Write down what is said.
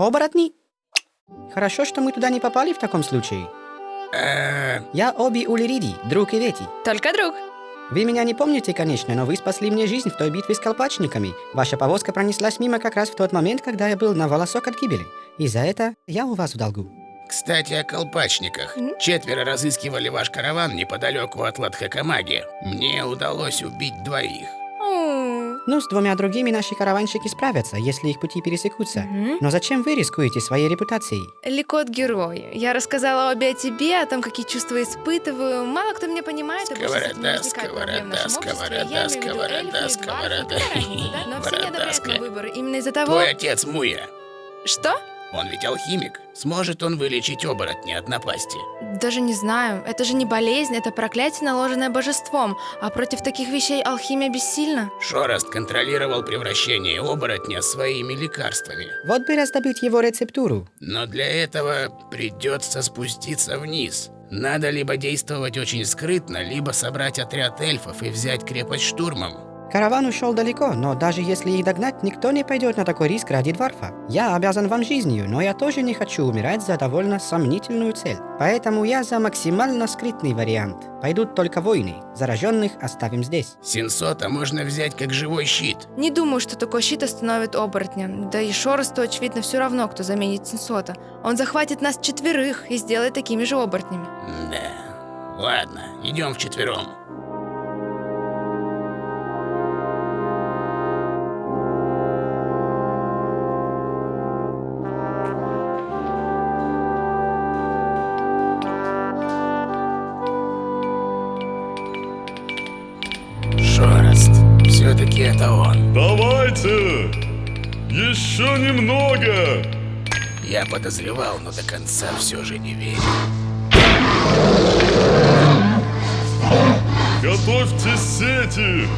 Оборотни? Хорошо, что мы туда не попали в таком случае. Я Оби Улириди, друг Ивети. Только друг. Вы меня не помните, конечно, но вы спасли мне жизнь в той битве с колпачниками. Ваша повозка пронеслась мимо как раз в тот момент, когда я был на волосок от гибели. И за это я у вас в долгу. Кстати, о колпачниках. Четверо разыскивали ваш караван неподалеку от Ладхакамаги. Мне удалось убить двоих. Ну, с двумя другими наши караванщики справятся, если их пути пересекутся. Мгм. Но зачем вы рискуете своей репутацией? Ликот герой. Я рассказала обе о тебе, о том, какие чувства испытываю. Мало кто меня понимает, не Сковорода, сковорода, сковорода, сковорода. Какая разница, да? Но все не одобряют мой выбор. Именно из-за того... Твой отец Муя. Что? Он ведь алхимик. Сможет он вылечить оборотня от напасти? Даже не знаю. Это же не болезнь, это проклятие, наложенное божеством. А против таких вещей алхимия бессильна. Шорост контролировал превращение оборотня своими лекарствами. Вот бы раздобыть его рецептуру. Но для этого придется спуститься вниз. Надо либо действовать очень скрытно, либо собрать отряд эльфов и взять крепость штурмом. Караван ушел далеко, но даже если их догнать, никто не пойдет на такой риск ради дворфа. Я обязан вам жизнью, но я тоже не хочу умирать за довольно сомнительную цель. Поэтому я за максимально скрытный вариант. Пойдут только войны. Зараженных оставим здесь. Синсота можно взять как живой щит. Не думаю, что такой щит остановит оборотня. Да и Шоросту, очевидно, все равно, кто заменит Сенсота. Он захватит нас четверых и сделает такими же оборотнями. Да. Ладно, идем вчетвером. Шорост. Все-таки это он. Давайте! Еще немного! Я подозревал, но до конца все же не верил. Готовьте сети!